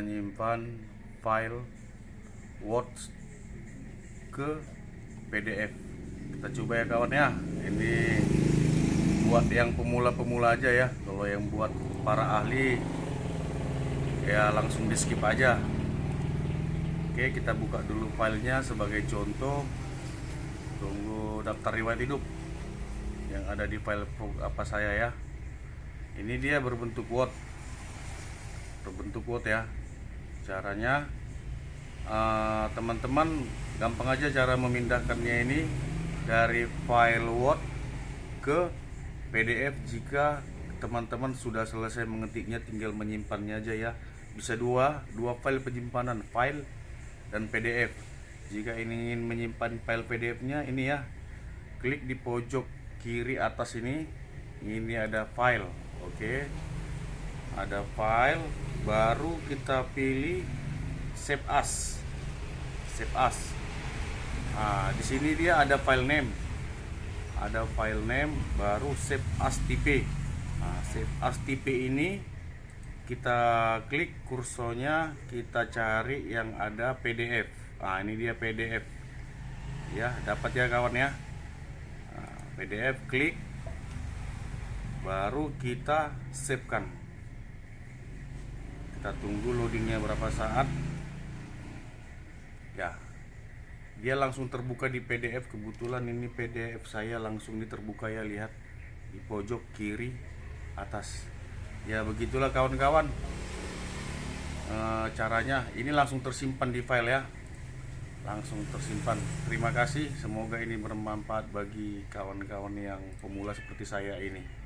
menyimpan file Word ke PDF kita coba ya kawan ya. Ini buat yang pemula-pemula aja ya. Kalau yang buat para ahli ya langsung di skip aja. Oke kita buka dulu filenya sebagai contoh. Tunggu daftar riwayat hidup yang ada di file apa saya ya. Ini dia berbentuk Word. Berbentuk Word ya caranya eh, teman-teman gampang aja cara memindahkannya ini dari file Word ke PDF jika teman-teman sudah selesai mengetiknya tinggal menyimpannya aja ya. Bisa dua dua file penyimpanan file dan PDF jika ingin menyimpan file PDF nya ini ya klik di pojok kiri atas ini. Ini ada file oke. Ada file baru kita pilih save as. Save as. Nah di sini dia ada file name. Ada file name baru save as tipe nah, save as tipe ini kita klik kursornya kita cari yang ada PDF nah ini dia PDF ya dapat ya kawan ya. Nah, PDF klik baru kita save kan kita tunggu loadingnya berapa saat. Ya. Dia langsung terbuka di PDF kebetulan ini PDF saya langsung ini terbuka ya lihat. Di pojok kiri atas. Ya begitulah kawan-kawan. Eh, caranya. Ini langsung tersimpan di file ya. Langsung tersimpan. Terima kasih. Semoga ini bermanfaat bagi kawan-kawan yang pemula seperti saya ini